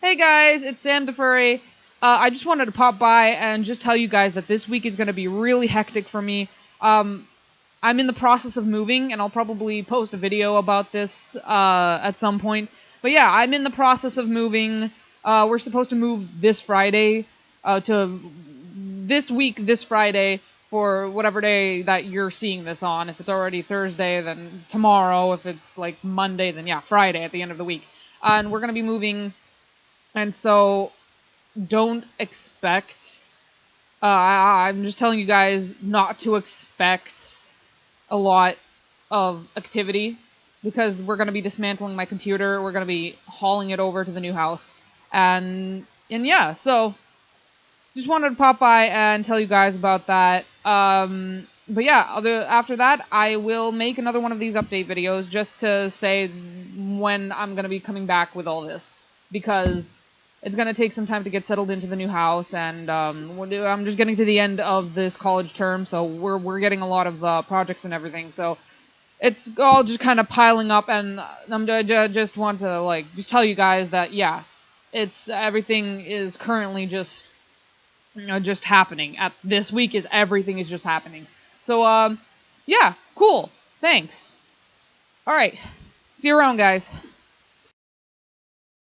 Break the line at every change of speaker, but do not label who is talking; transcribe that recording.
Hey guys, it's Sam DeFurry. Uh, I just wanted to pop by and just tell you guys that this week is going to be really hectic for me. Um, I'm in the process of moving, and I'll probably post a video about this uh, at some point. But yeah, I'm in the process of moving. Uh, we're supposed to move this Friday uh, to this week, this Friday, for whatever day that you're seeing this on. If it's already Thursday, then tomorrow. If it's like Monday, then yeah, Friday at the end of the week. and we're going to be moving and so don't expect uh, I'm just telling you guys not to expect a lot of activity because we're going to be dismantling my computer. We're going to be hauling it over to the new house. And and yeah, so just wanted to pop by and tell you guys about that. Um, but yeah, other, after that, I will make another one of these update videos just to say when I'm going to be coming back with all this because it's going to take some time to get settled into the new house, and um, I'm just getting to the end of this college term, so we're we're getting a lot of uh, projects and everything, so it's all just kind of piling up, and I'm I just want to like just tell you guys that yeah, it's everything is currently just you know just happening at this week is everything is just happening. So um yeah, cool. Thanks. All right. See you around, guys.